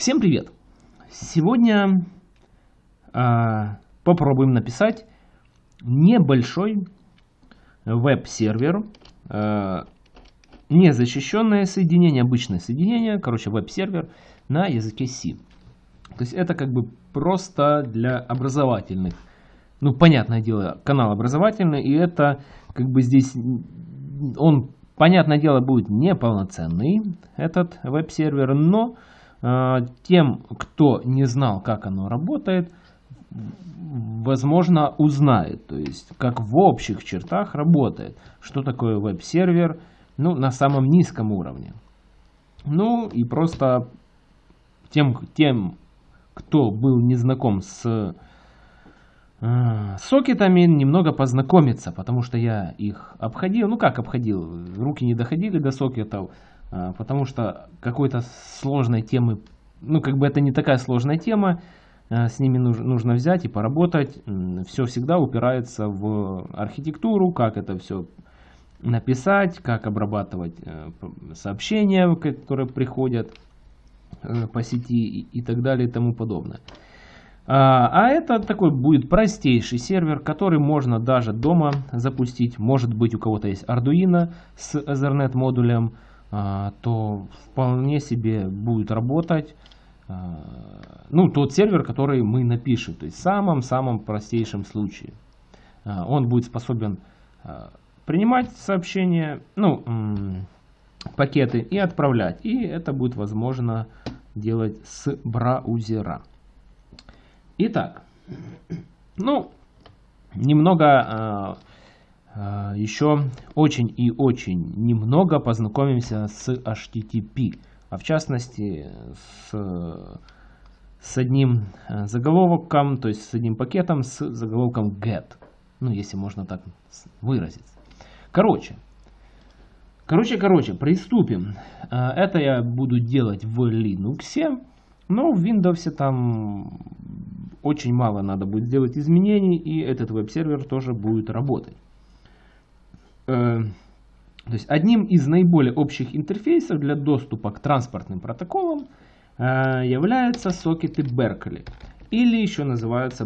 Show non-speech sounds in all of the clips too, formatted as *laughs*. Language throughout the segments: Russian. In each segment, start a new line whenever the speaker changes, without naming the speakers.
Всем привет! Сегодня э, попробуем написать небольшой веб-сервер, э, незащищенное соединение, обычное соединение, короче веб-сервер на языке C. То есть это как бы просто для образовательных, ну понятное дело, канал образовательный, и это как бы здесь он, понятное дело, будет неполноценный, этот веб-сервер, но тем, кто не знал, как оно работает, возможно, узнает, то есть как в общих чертах работает, что такое веб-сервер, ну, на самом низком уровне. Ну, и просто тем, тем кто был не знаком с э, сокетами, немного познакомиться, потому что я их обходил, ну как обходил, руки не доходили до сокетов, а, потому что какой-то сложной темы, ну как бы это не такая сложная тема, а, с ними нужно, взять и поработать. Все всегда упирается в архитектуру, как это все написать, как обрабатывать э, сообщения, которые приходят э, по сети и так далее и тому подобное. А, а это такой будет простейший сервер, который можно даже дома запустить. Может быть у кого-то есть Arduino с Ethernet модулем, а, то вполне себе будет работать а, ну, тот сервер, который мы напишем, то есть в самом-самом простейшем случае. А, он будет способен принимать сообщения, ну, пакеты и отправлять. И это будет возможно делать с браузера. Итак, ну, немного а, еще очень и очень немного познакомимся с HTTP, а в частности с, с одним э, заголовком, то есть с одним пакетом с заголовком get, ну если можно так выразиться. Короче, короче, короче, приступим. А, это я буду делать в Linux, но в Windows там очень мало надо будет сделать изменений, и этот веб-сервер тоже будет работать. Э, то есть одним из наиболее общих интерфейсов для доступа к транспортным протоколам э, являются сокеты Berkeley. Или еще называются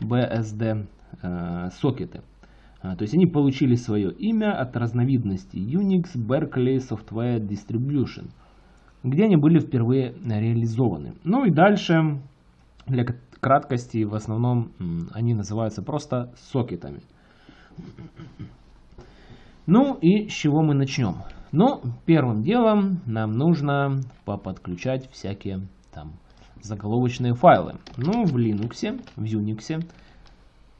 BSD э, сокеты. То есть они получили свое имя от разновидности Unix Berkeley Software Distribution, где они были впервые реализованы. Ну и дальше, для краткости, в основном они называются просто сокетами. Ну и с чего мы начнем? Ну, первым делом нам нужно поподключать всякие там заголовочные файлы. Ну, в Linux, в Unix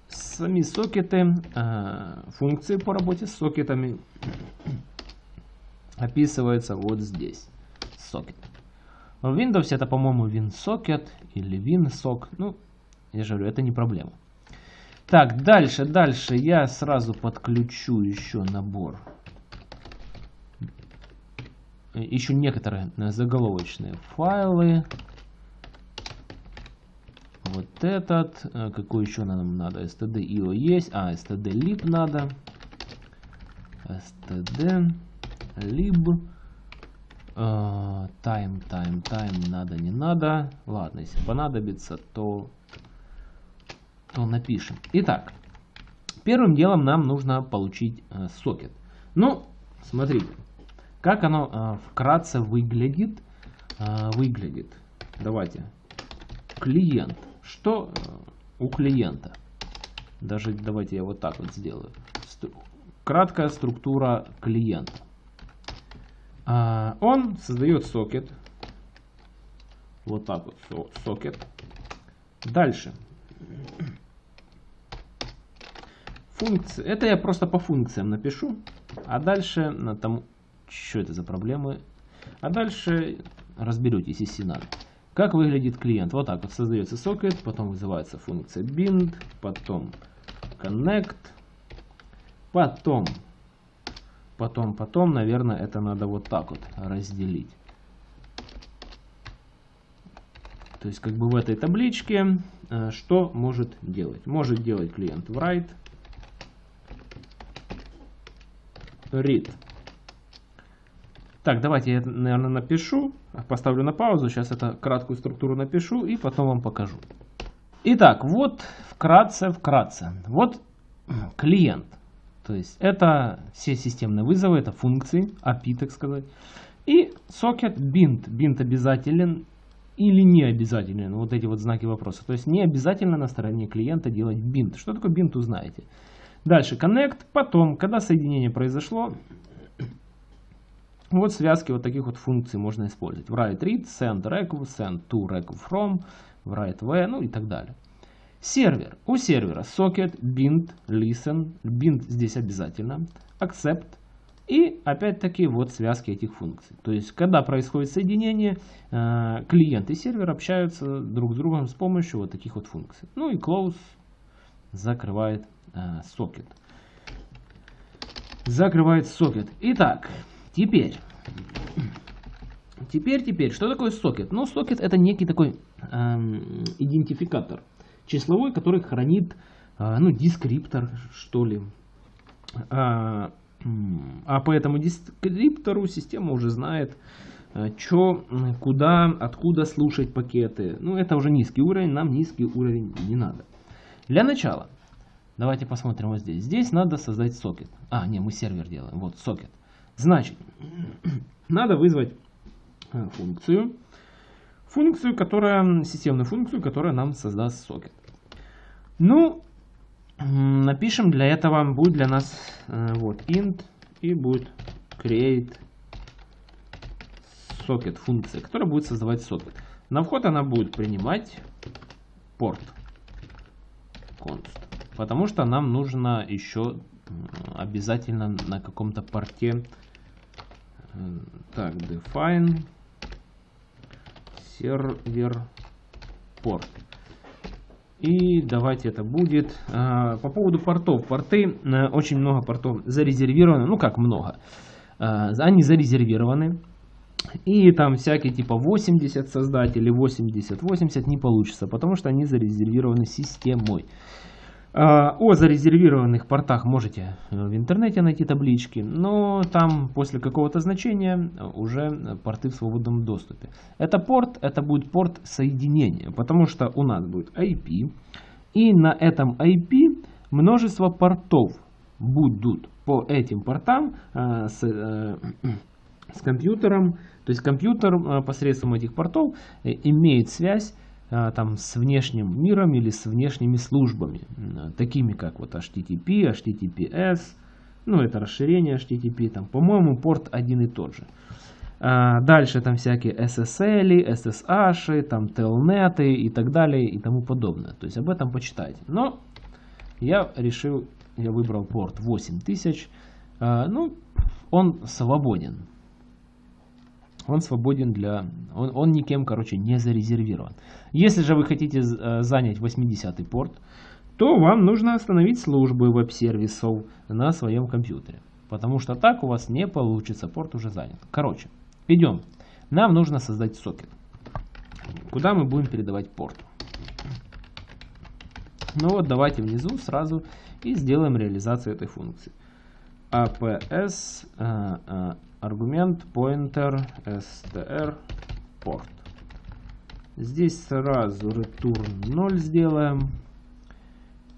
сами сокеты, э, функции по работе с сокетами описываются вот здесь. Сокет. В Windows это, по-моему, WinSocket или WinSock. Ну, я же говорю, это не проблема. Так, дальше, дальше я сразу подключу еще набор. Еще некоторые заголовочные файлы. Вот этот. Э, какой еще нам надо? std.io есть. А, std.lib надо. std.lib. Uh, time, time, time надо, не надо. Ладно, если понадобится, то то напишем. Итак, первым делом нам нужно получить э, сокет. Ну, смотрите, как оно э, вкратце выглядит. Э, выглядит. Давайте. Клиент. Что у клиента? Даже давайте я вот так вот сделаю. Краткая структура клиента. Он создает сокет. Вот так вот сокет. Дальше функции. Это я просто по функциям напишу. А дальше на тому... Что это за проблемы? А дальше разберетесь, если надо. Как выглядит клиент? Вот так вот создается сокет, потом вызывается функция bind, потом connect, потом, потом, потом, наверное, это надо вот так вот разделить. То есть как бы в этой табличке э, что может делать? Может делать клиент write, read. Так, давайте я, наверное, напишу, поставлю на паузу, сейчас это краткую структуру напишу и потом вам покажу. Итак, вот вкратце, вкратце. Вот клиент. То есть это все системные вызовы, это функции, API, так сказать. И сокет bind. Bind обязателен или не обязателен. Вот эти вот знаки вопроса. То есть не обязательно на стороне клиента делать bind. Что такое bind, узнаете. Дальше connect. Потом, когда соединение произошло, вот связки вот таких вот функций можно использовать. Write read, send request, send to request from, write v, ну и так далее. Сервер. У сервера socket, bind, listen. Bind здесь обязательно. Accept. И опять-таки вот связки этих функций. То есть, когда происходит соединение, э, клиент и сервер общаются друг с другом с помощью вот таких вот функций. Ну и close закрывает. Э, закрывает socket. Итак, теперь, теперь, теперь, что такое сокет? Ну, сокет это некий такой эм, идентификатор числовой, который хранит, а, ну, дескриптор, что ли. А, а по этому дескриптору система уже знает, а, что, куда, откуда слушать пакеты. Ну, это уже низкий уровень, нам низкий уровень не надо. Для начала, давайте посмотрим вот здесь. Здесь надо создать сокет. А, не, мы сервер делаем. Вот, сокет. Значит, *clears throat* надо вызвать функцию, функцию, которая, системную функцию, которая нам создаст сокет. Ну, напишем для этого, будет для нас э, вот int и будет create socket функция, которая будет создавать сокет. На вход она будет принимать порт const, потому что нам нужно еще обязательно на каком-то порте э, так define сервер порт. И давайте это будет. А, по поводу портов. Порты, э, очень много портов зарезервированы. Ну как много. Они зарезервированы. И там всякие типа 80 создать или 80, 80 не получится, потому что они зарезервированы системой. А, о зарезервированных портах можете э, в интернете найти таблички, но там после какого-то значения уже порты в свободном доступе. Это порт, это будет порт соединения, потому что у нас будет IP, и на этом IP множество портов будут по этим портам э, с, э, с компьютером. То есть компьютер посредством этих портов имеет связь а, там, с внешним миром или с внешними службами, такими как вот HTTP, HTTPS, ну это расширение HTTP, там, по-моему, порт один и тот же. А дальше там всякие SSL, SSH, там Telnet и так далее и тому подобное. То есть об этом почитайте. Но я решил, я выбрал порт 8000. А, ну, он свободен он свободен для... Он, он никем, короче, не зарезервирован. Если же вы хотите э, занять 80-й порт, то вам нужно остановить службы веб-сервисов на своем компьютере. Потому что так у вас не получится, порт уже занят. Короче, идем. Нам нужно создать сокет. Куда мы будем передавать порт? Ну вот, давайте внизу сразу и сделаем реализацию этой функции. APS, а аргумент pointer str port. Здесь сразу return 0 сделаем.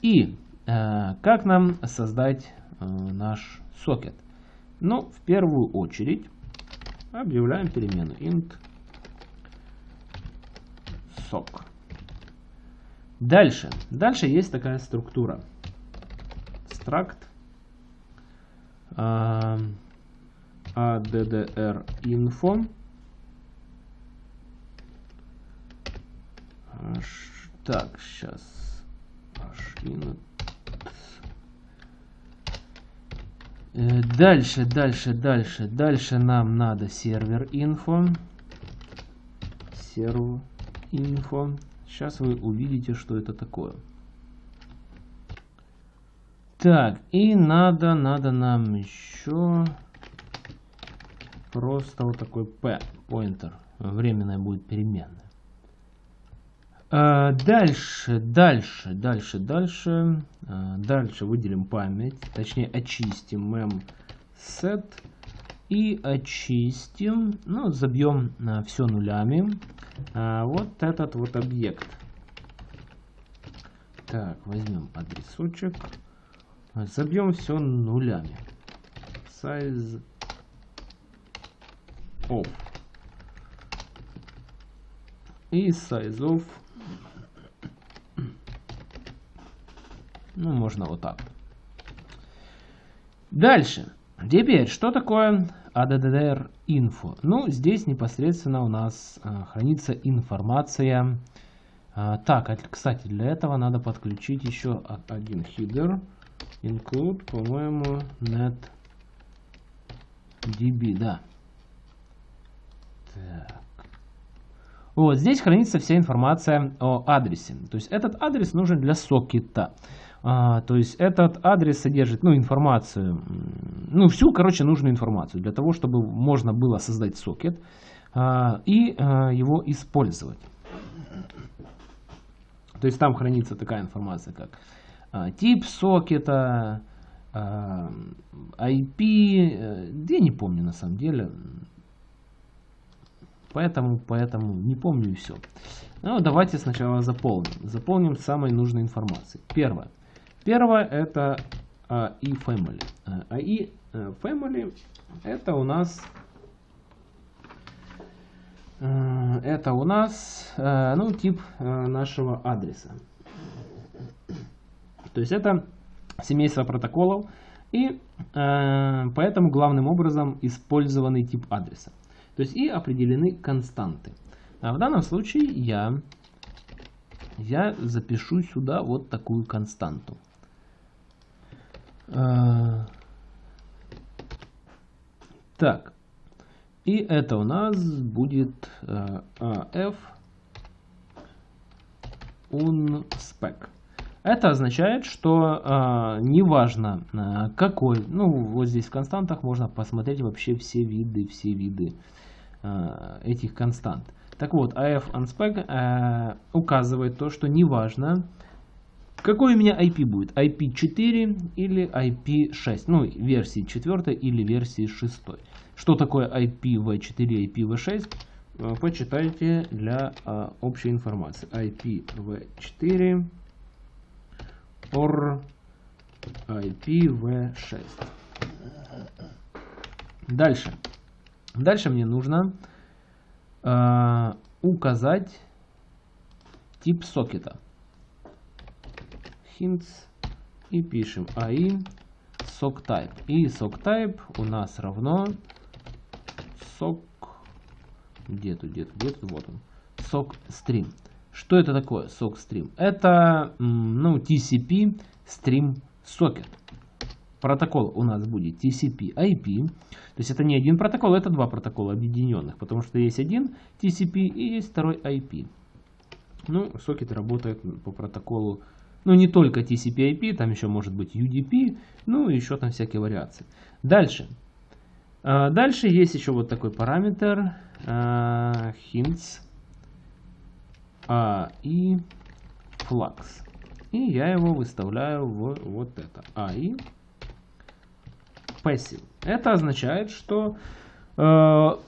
И э, как нам создать э, наш сокет? Ну, в первую очередь объявляем перемену int sock. Дальше. Дальше есть такая структура. Struct. Э, addr info. Так, сейчас. Э, дальше, дальше, дальше, дальше нам надо сервер инфо. Серв инфо. Сейчас вы увидите, что это такое. Так, и надо, надо нам еще просто вот такой p pointer временная будет переменная а, дальше дальше дальше дальше а, дальше выделим память точнее очистим mem set и очистим, ну, забьем а, все нулями. А, вот этот вот объект. Так, возьмем адресочек. Забьем все нулями. Size of. И size of. Ну, можно вот так. Дальше. Теперь, что такое ADDR Info? Ну, здесь непосредственно у нас а, хранится информация. А, так, а, кстати, для этого надо подключить еще один хидер. Include, по-моему, net db, да. Вот здесь хранится вся информация о адресе. То есть этот адрес нужен для сокета. А, то есть этот адрес содержит ну, информацию, ну всю, короче, нужную информацию для того, чтобы можно было создать сокет а, и а, его использовать. То есть там хранится такая информация, как а, тип сокета, а, IP, э, я не помню на самом деле, поэтому, поэтому не помню и все. Ну, давайте сначала заполним. Заполним самой нужной информацией. Первое. Первое это AI Family. AI Family это у нас э, это у нас э, ну, тип э, нашего адреса. То есть это семейство протоколов и поэтому главным образом использованный тип адреса. То есть и определены константы. А в данном случае я, я запишу сюда вот такую константу. А, так. И это у нас будет AF unspec. Это означает, что э, неважно э, какой, ну вот здесь в константах можно посмотреть вообще все виды, все виды этих констант. Так вот, AF unspec э, указывает то, что неважно, какой у меня IP будет? IP4 или IP6? Ну, версии 4 или версии 6. Что такое IPv4 и IPv6? Э, почитайте для а, общей информации. IPv4 or IPv6. Дальше. Дальше мне нужно а, указать тип сокета hints и пишем ai socktype. И socktype у нас равно sock где тут, где тут, где тут, вот он, sockstream. Что это такое sockstream? Это ну, TCP stream socket. Протокол у нас будет TCP IP. То есть это не один протокол, это два протокола объединенных. Потому что есть один TCP и есть второй IP. Ну, сокет работает по протоколу ну, не только TCP-IP, там еще может быть UDP, ну, еще там всякие вариации. Дальше. А, дальше есть еще вот такой параметр uh, hints uh, и flux. И я его выставляю в вот это. AI passive. Это означает, что uh,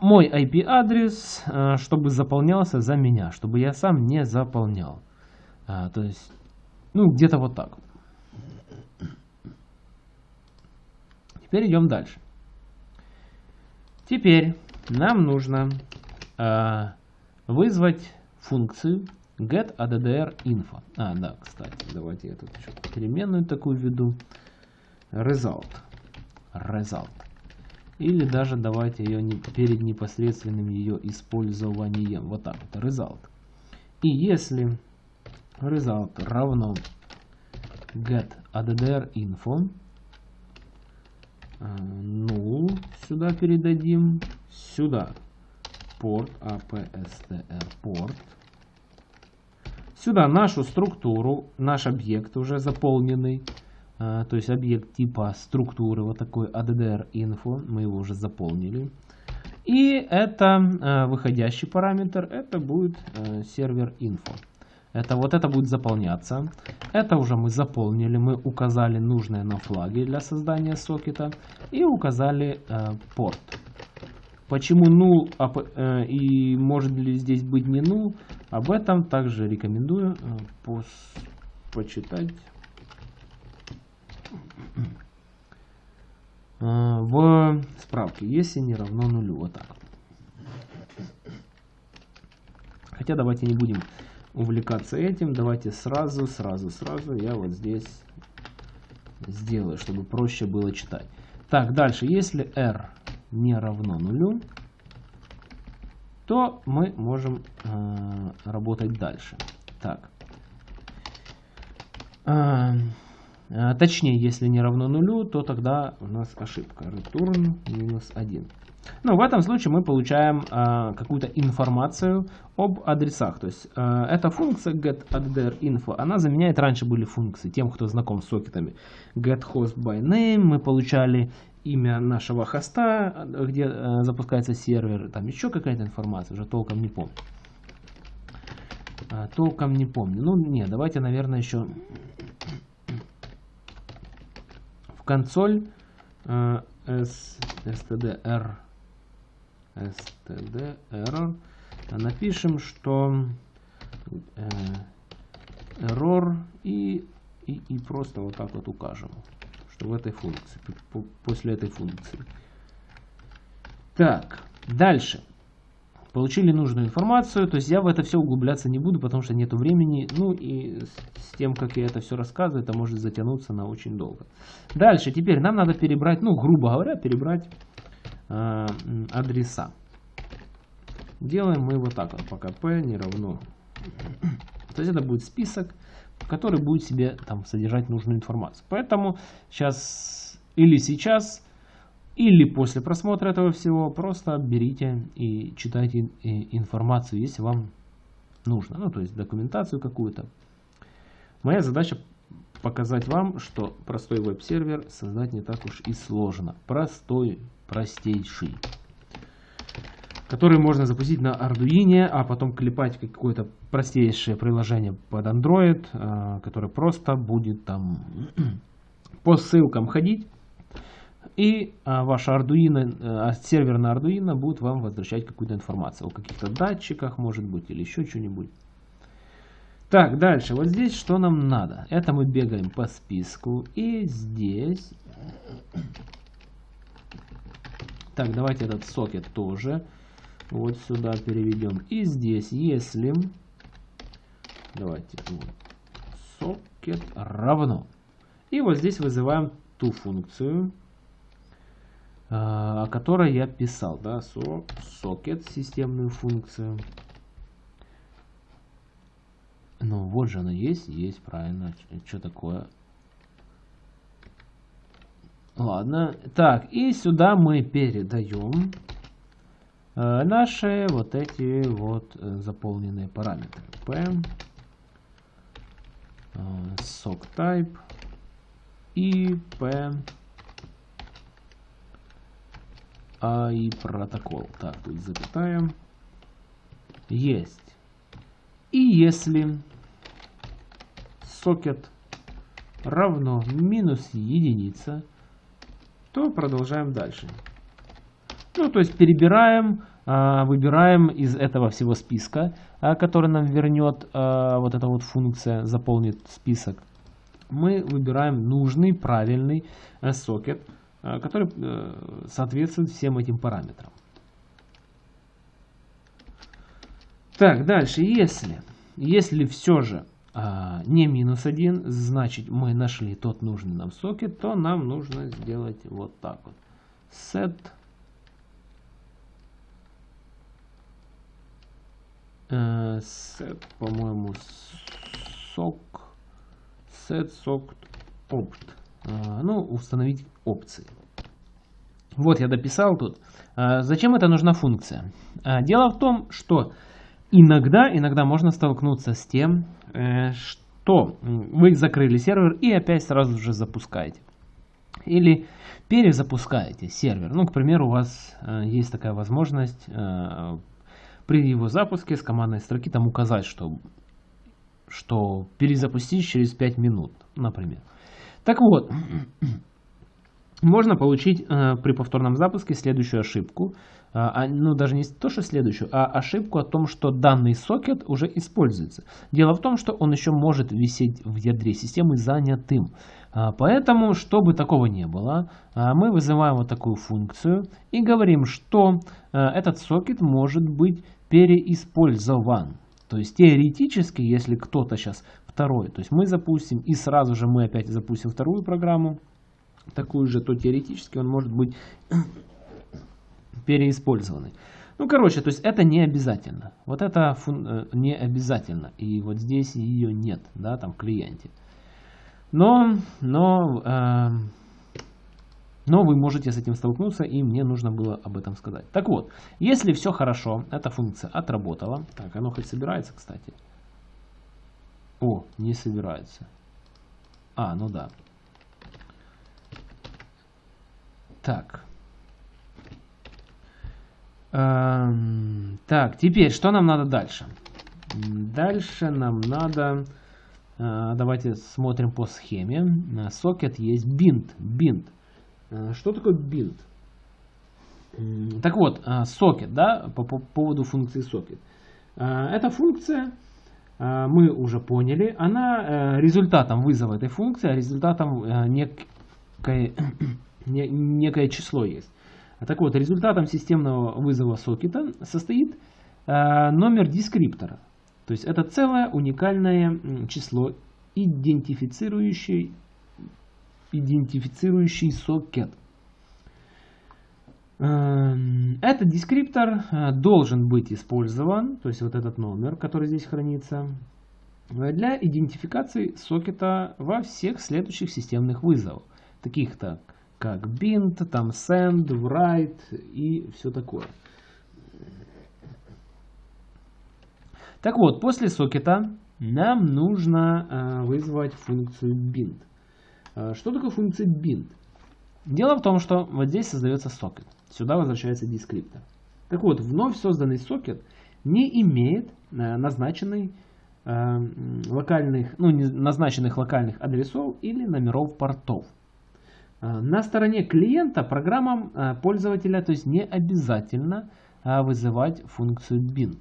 мой IP-адрес, uh, чтобы заполнялся за меня, чтобы я сам не заполнял. Uh, то есть ну, где-то вот так. Теперь идем дальше. Теперь нам нужно э, вызвать функцию getAddr_info. А, да, кстати, давайте я тут переменную такую введу. Result. Result. Или даже давайте ее не, перед непосредственным ее использованием. Вот так вот. Result. И если result равно get addr info ну сюда передадим сюда порт apstr порт сюда нашу структуру наш объект уже заполненный то есть объект типа структуры вот такой addr info мы его уже заполнили и это а, выходящий параметр это будет а, сервер info Это вот это будет заполняться. Это уже мы заполнили. Мы указали нужные нам флаги для создания сокета. И указали порт. Почему а, э, и может ли здесь быть не null, об этом также рекомендую э, пос, почитать в справке, если не равно нулю. Вот так. Хотя давайте не будем увлекаться этим. Давайте сразу, сразу, сразу я вот здесь сделаю, чтобы проще было читать. Так, дальше, если r не равно нулю, то мы можем э, работать дальше. Так. Э, э, точнее, если не равно нулю, то тогда у нас ошибка. Return минус 1. Ну, в этом случае мы получаем э, какую-то информацию об адресах. То есть э, эта функция getAddressInfo, она заменяет, раньше были функции, тем, кто знаком с сокетами, getHostByName, мы получали имя нашего хоста, где э, запускается сервер, там еще какая-то информация, уже толком не помню. А, толком не помню. Ну, не, давайте, наверное, еще консоль э, stdr std напишем, что э, error и, и, и просто вот так вот укажем в этой функции, после этой функции. Так, дальше. Получили нужную информацию, то есть я в это все углубляться не буду, потому что нету времени. Ну и с тем, как я это все рассказываю, это может затянуться на очень долго. Дальше, теперь нам надо перебрать, ну грубо говоря, перебрать э, адреса. Делаем мы вот так вот, пока p не равно. То есть это будет список который будет себе там содержать нужную информацию. Поэтому сейчас или сейчас, или после просмотра этого всего просто берите и читайте информацию, если вам нужно. Ну, то есть документацию какую-то. Моя задача показать вам, что простой веб-сервер создать не так уж и сложно. Простой, простейший который можно запустить на Arduino, а потом клепать какое-то простейшее приложение под Android, а, которое просто будет там *clears throat* по ссылкам ходить. И а, ваш Arduino, а, сервер на Arduino будет вам возвращать какую-то информацию о каких-то датчиках, может быть, или еще что-нибудь. Так, дальше. Вот здесь что нам надо? Это мы бегаем по списку. И здесь... Так, давайте этот сокет тоже вот сюда переведем. И здесь, если, давайте, вот, socket равно. И вот здесь вызываем ту функцию, о которой я писал, да, so, socket, системную функцию. Ну, вот же она есть, есть, правильно. Что такое? Ладно. Так, и сюда мы передаем Э, наши вот эти вот э, заполненные параметры. P, э, sock type и P а и протокол. Так, тут запятая. Есть. И если сокет равно минус единица, то продолжаем дальше. Ну, то есть перебираем, а, выбираем из этого всего списка, а, который нам вернет а, вот эта вот функция, заполнит список. Мы выбираем нужный, правильный э, сокет, который э, соответствует всем этим параметрам. Так, дальше, если, если все же а, не минус 1, значит мы нашли тот нужный нам сокет, то нам нужно сделать вот так вот. Set Э, set, по-моему, sock, set socket opt. Э, ну, установить опции. Вот я дописал тут. Э, зачем это нужна функция? Дело в том, что иногда, иногда можно столкнуться с тем, что вы закрыли сервер и опять сразу же запускаете. Или перезапускаете сервер. Ну, к примеру, у вас есть такая возможность при его запуске с командной строки там указать, что, что перезапустить через 5 минут, например. Так вот, можно получить э, при повторном запуске следующую ошибку. А, ну, даже не то, что следующую, а ошибку о том, что данный сокет уже используется. Дело в том, что он еще может висеть в ядре системы занятым. А, поэтому, чтобы такого не было, а, мы вызываем вот такую функцию и говорим, что а, этот сокет может быть переиспользован. То есть теоретически, если кто-то сейчас второй, то есть мы запустим и сразу же мы опять запустим вторую программу, такую же, то теоретически он может быть *coughs* переиспользованный. Ну, короче, то есть это не обязательно. Вот это. Э, не обязательно. И вот здесь ее нет, да, там в клиенте. Но, но, э, но вы можете с этим столкнуться, и мне нужно было об этом сказать. Так вот, если все хорошо, эта функция отработала. Так, оно хоть собирается, кстати. О, не собирается. А, ну да. Так. Эм, так, теперь что нам надо дальше? Дальше нам надо... Э, давайте смотрим по схеме. Сокет есть бинт. Бинт. Э, что такое бинт? Так вот, э, сокет, да, по, по поводу функции сокет. Эта функция, мы уже поняли, она результатом вызова этой функции, а результатом некое, *coughs* некое число есть. Так вот, результатом системного вызова сокета состоит номер дескриптора. То есть это целое уникальное число, идентифицирующий, идентифицирующий сокет. Эм, этот дескриптор э, должен быть использован, то есть вот этот номер, который здесь хранится, для идентификации сокета во всех следующих системных вызовах, таких так, как bind, там send, write и все такое. Так вот, после сокета нам нужно э, вызвать функцию bind. Э, что такое функция bind? Дело в том, что вот здесь создается сокет. Сюда возвращается дескриптор. Так вот, вновь созданный сокет не имеет э, назначенный, локальных, ну, назначенных локальных адресов или номеров портов. На стороне клиента программам пользователя то есть не обязательно вызывать функцию bind.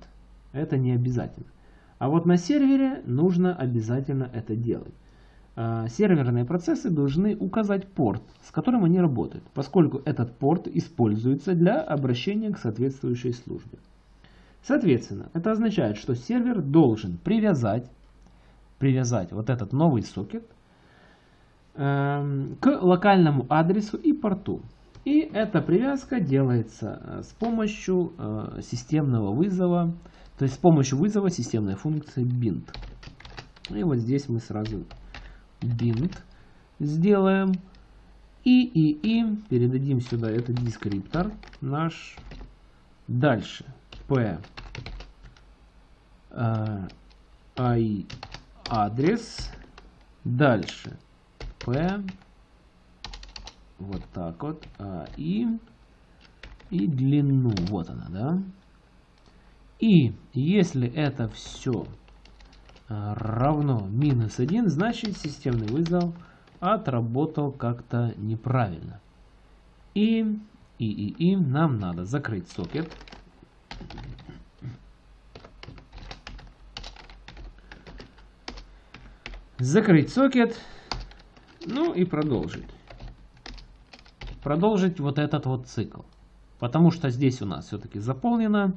Это не обязательно. А вот на сервере нужно обязательно это делать. А, серверные процессы должны указать порт, с которым они работают, поскольку этот порт используется для обращения к соответствующей службе. Соответственно, это означает, что сервер должен привязать, привязать вот этот новый сокет э, к локальному адресу и порту. И эта привязка делается э, с помощью э, системного вызова то есть с помощью вызова системной функции bind. И вот здесь мы сразу bind сделаем. И, и, и передадим сюда этот дескриптор наш. Дальше. P э, I адрес. Дальше. P вот так вот. А, и, и длину. Вот она, да? И если это все равно минус 1, значит системный вызов отработал как-то неправильно. И, и, и, и нам надо закрыть сокет. Закрыть сокет. Ну и продолжить. Продолжить вот этот вот цикл. Потому что здесь у нас все-таки заполнено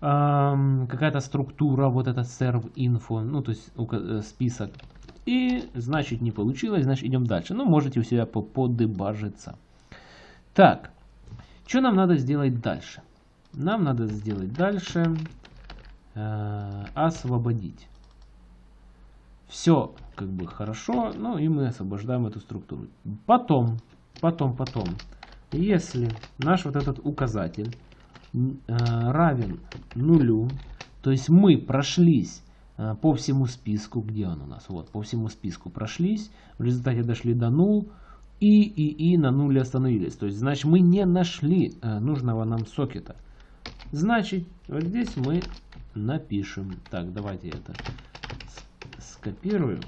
какая-то структура, вот этот serve info, ну то есть э, список. И значит не получилось, значит идем дальше. Ну можете у себя подебажиться. Так, что нам надо сделать дальше? Нам надо сделать дальше э, освободить. Все как бы хорошо, ну и мы освобождаем эту структуру. Потом, потом, потом, если наш вот этот указатель равен нулю. То есть мы прошлись э, по всему списку. Где он у нас? Вот, по всему списку прошлись. В результате дошли до нул. И, и, и на нуле остановились. То есть, значит, мы не нашли э, нужного нам сокета. Значит, вот здесь мы напишем. Так, давайте это скопирую.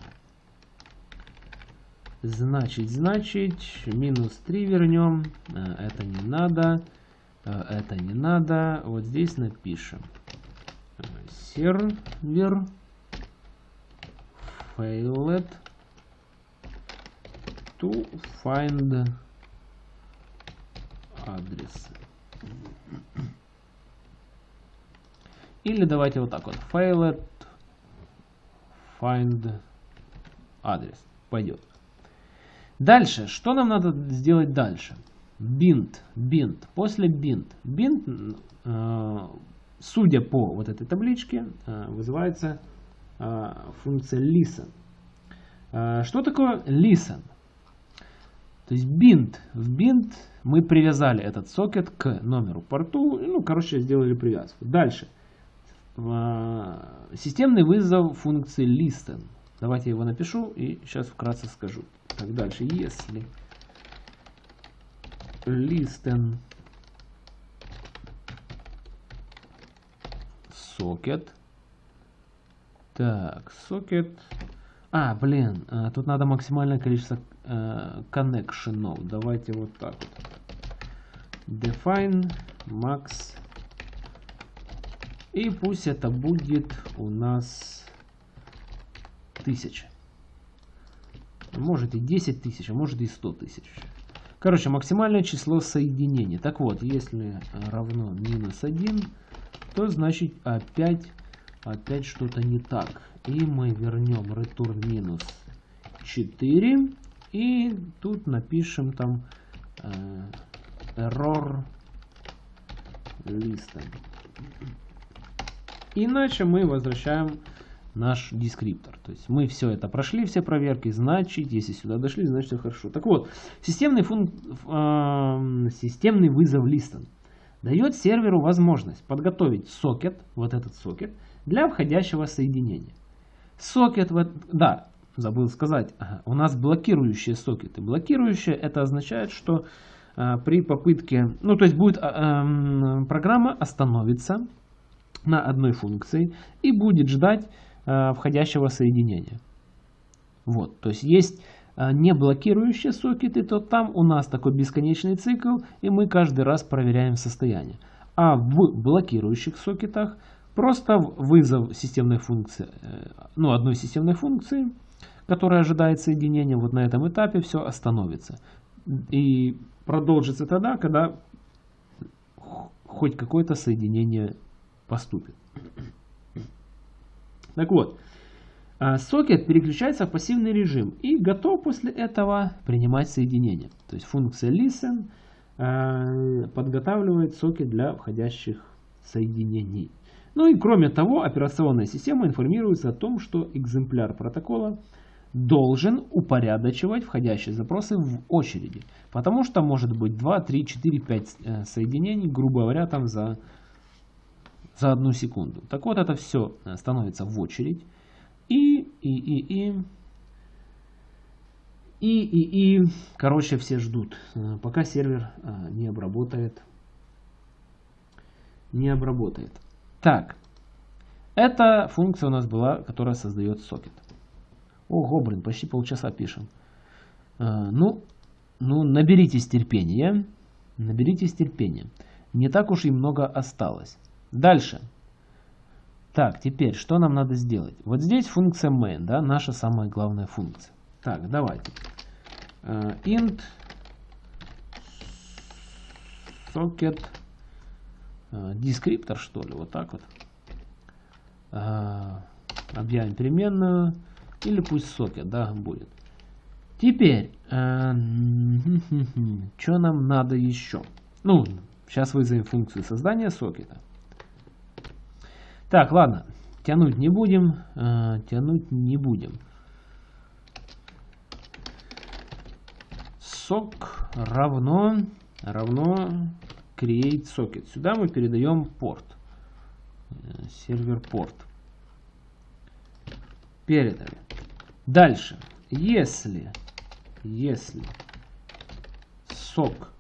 Значит, значит, минус 3 вернем. Э, это не надо. Э, это не надо. Вот здесь напишем. Сервер failed to find адрес. Или давайте вот так вот. Failed find адрес. Пойдет. Дальше. Что нам надо сделать дальше? Bind. Bind. После bind. Bind, э, судя по вот этой табличке, э, вызывается э, функция listen. Что такое listen? То есть bind. В bind мы привязали этот сокет к номеру порту. Ну, короче, сделали привязку. Дальше. Системный вызов функции listen. Давайте я его напишу и сейчас вкратце скажу. Так, дальше. Если listen сокет. Так, сокет. А, блин, а, тут надо максимальное количество э, коннекшенов. Давайте вот так вот. Define max. И пусть это будет у нас тысяча. Может и 10 тысяч, а может и 100 тысяч. Короче, максимальное число соединений. Так вот, если равно минус 1, то значит опять, опять что-то не так. И мы вернем return минус 4. И тут напишем там э, error listen. Иначе мы возвращаем наш дескриптор. То есть мы все это прошли, все проверки, значит, если сюда дошли, значит все хорошо. Так вот, системный, функ, э, системный вызов листом дает серверу возможность подготовить сокет, вот этот сокет, для входящего соединения. Сокет, да, забыл сказать, у нас блокирующие сокеты. Блокирующие это означает, что э, при попытке, ну то есть будет э, э, программа остановится на одной функции и будет ждать входящего соединения. Вот, то есть есть э, не блокирующие сокеты, то там у нас такой бесконечный цикл, и мы каждый раз проверяем состояние. А в блокирующих сокетах просто вызов системной функции, э, ну одной системной функции, которая ожидает соединения, вот на этом этапе все остановится. И продолжится тогда, когда хоть какое-то соединение поступит. Так вот, а, сокет переключается в пассивный режим и готов после этого принимать соединение. То есть функция listen а, подготавливает сокет для входящих соединений. Ну и кроме того, операционная система информируется о том, что экземпляр протокола должен упорядочивать входящие запросы в очереди. Потому что может быть 2, 3, 4, 5 соединений, грубо говоря, там за за одну секунду. Так вот, это все э, становится в очередь. И, и, и, и, и, и, и, короче, все ждут, э, пока сервер э, не обработает, не обработает. Так, эта функция у нас была, которая создает сокет. Ого, блин, почти полчаса пишем. Ну, ну, наберитесь терпения, наберитесь терпения. Не так уж и много осталось. Дальше. Так, теперь, что нам надо сделать? Вот здесь функция main, да, наша самая главная функция. Так, давайте. Uh, int socket uh, descriptor, что ли, вот так вот. Uh, объявим переменную. Или пусть socket, да, будет. Теперь, *laughs* что нам надо еще? Ну, сейчас вызовем функцию создания сокета. Так, ладно. Тянуть не будем. Э, тянуть не будем. Сок равно, равно create socket. Сюда мы передаем порт. Э, сервер порт. Передали. Дальше. Если, если сок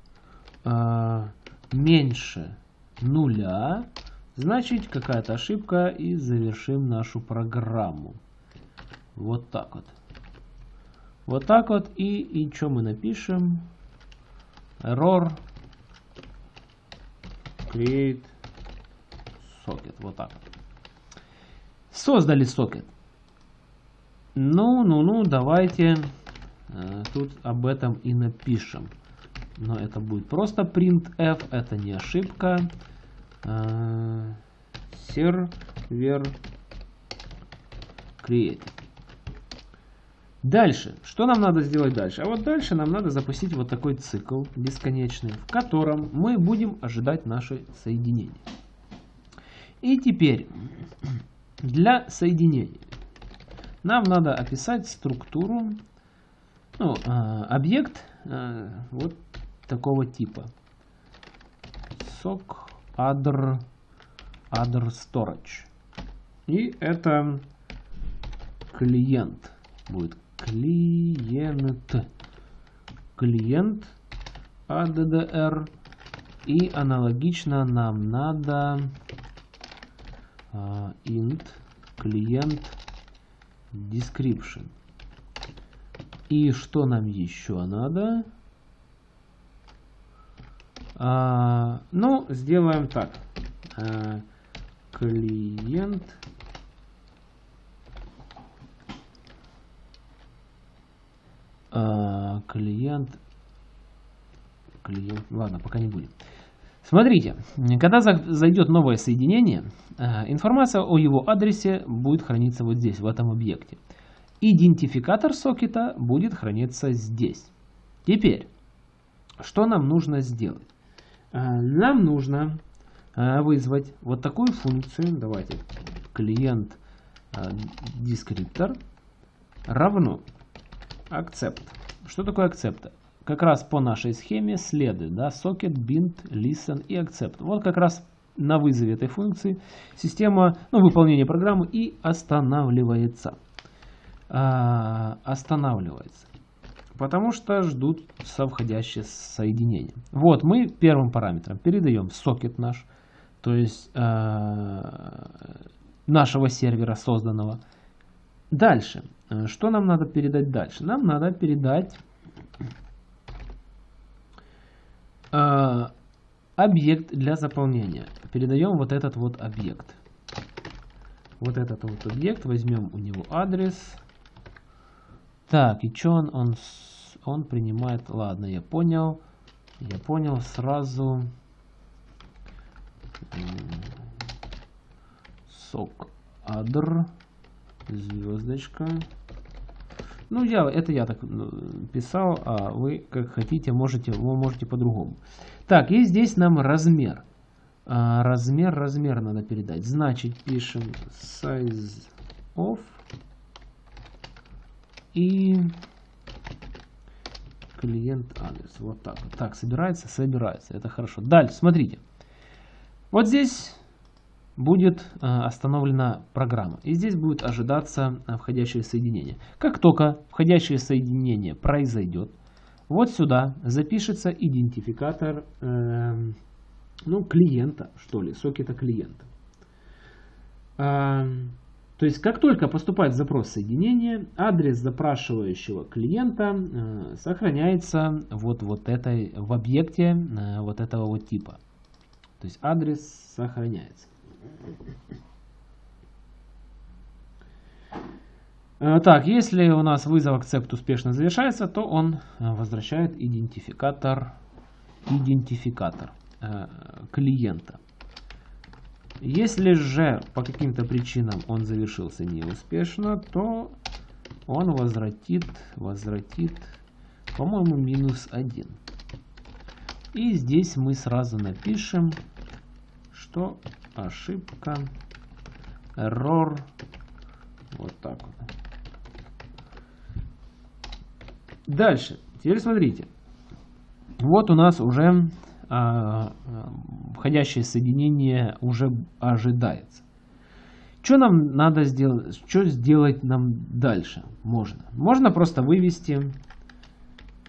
э, меньше нуля, Значит, какая-то ошибка и завершим нашу программу. Вот так вот. Вот так вот. И, и что мы напишем? Error create socket. Вот так. Создали сокет. Ну, ну, ну, давайте э, тут об этом и напишем. Но это будет просто printf, это не ошибка. Э, сервер create. Дальше. Что нам надо сделать дальше? А вот дальше нам надо запустить вот такой цикл бесконечный, в котором мы будем ожидать наше соединение. И теперь *clears throat* для соединения нам надо описать структуру, ну, э, объект э, вот такого типа. sock other, other storage. И это клиент будет. Клиент. Клиент ADDR и аналогично нам надо uh, int клиент description. И что нам еще надо а, ну сделаем так а, клиент А, клиент, клиент, ладно, пока не будем. Смотрите, когда зайдет новое соединение, информация о его адресе будет храниться вот здесь, в этом объекте. Идентификатор сокета будет храниться здесь. Теперь, что нам нужно сделать? А, нам нужно вызвать вот такую функцию. Давайте, клиент descriptor равно Accept. Что такое accept? Как раз по нашей схеме следует, да, socket, bind, listen и accept. Вот как раз на вызове этой функции система, ну, выполнение программы и останавливается. А, останавливается. Потому что ждут совходящее соединение. Вот мы первым параметром передаем сокет наш, то есть а, нашего сервера созданного. Дальше Э, что нам надо передать дальше? Нам надо передать э, объект для заполнения. Передаем вот этот вот объект. Вот этот вот объект. Возьмем у него адрес. Так, и что он? Он, он принимает... Ладно, я понял. Я понял сразу. Сок адр. Звездочка. Ну, я, это я так ну, писал, а вы как хотите, можете, вы можете по-другому. Так, и здесь нам размер. А, размер, размер надо передать. Значит, пишем size of и клиент адрес. Вот так. Так, собирается, собирается. Это хорошо. Дальше, смотрите. Вот здесь будет э, остановлена программа. И здесь будет ожидаться э, входящее соединение. Как только входящее соединение произойдет, вот сюда запишется идентификатор э, ну, клиента, что ли, сокета клиента. То есть, как только поступает запрос соединения, адрес запрашивающего клиента э, сохраняется вот, вот этой, в объекте э, вот этого вот типа. То есть, адрес сохраняется. Э, так, если у нас вызов accept успешно завершается, то он э, возвращает идентификатор, идентификатор э, клиента. Если же по каким-то причинам он завершился неуспешно, то он возвратит, возвратит, по-моему, минус 1. И здесь мы сразу напишем, что ошибка, error, вот так вот. Дальше, теперь смотрите, вот у нас уже входящее соединение уже ожидается. Что нам надо сделать? Что сделать нам дальше? Можно. Можно просто вывести,